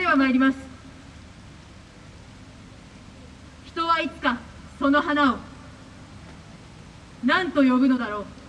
では参ります。人はいつかその花を何と呼ぶのだろう。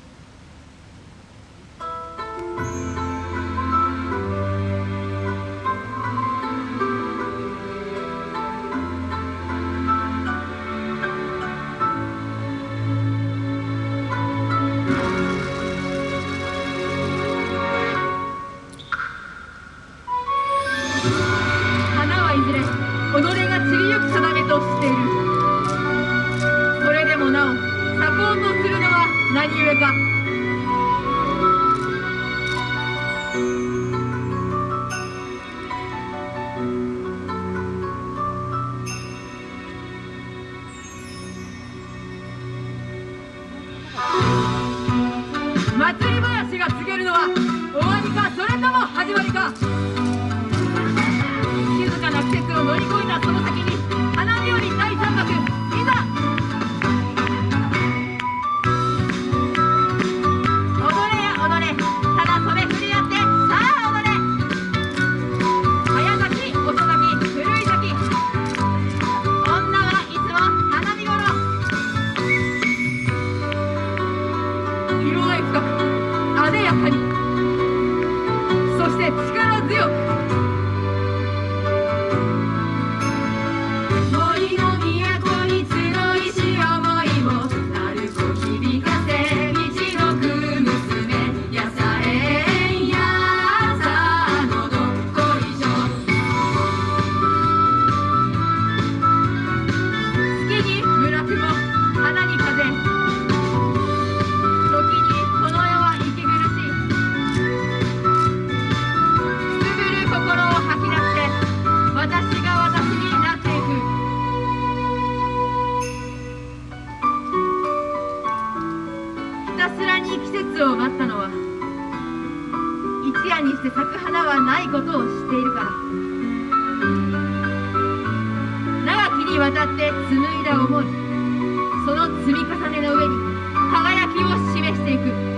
静かな季節を乗り越えたその先に花火より第三幕いざ踊れや踊れただ袖振り合ってさあ踊れ。早咲き遅咲き古い咲き。女はいつも花見頃。色合い深く艶やかに。そして力強く節を待ったのは一夜にして咲く花はないことを知っているから。長きにわたって紡いだ思いその積み重ねの上に輝きを示していく。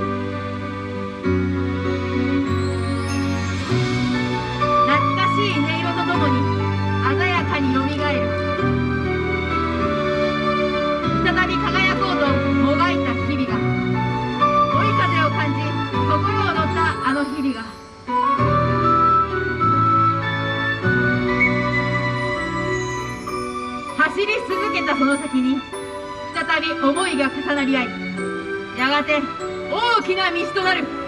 の先に再び思いが重なり合いやがて大きな道となる。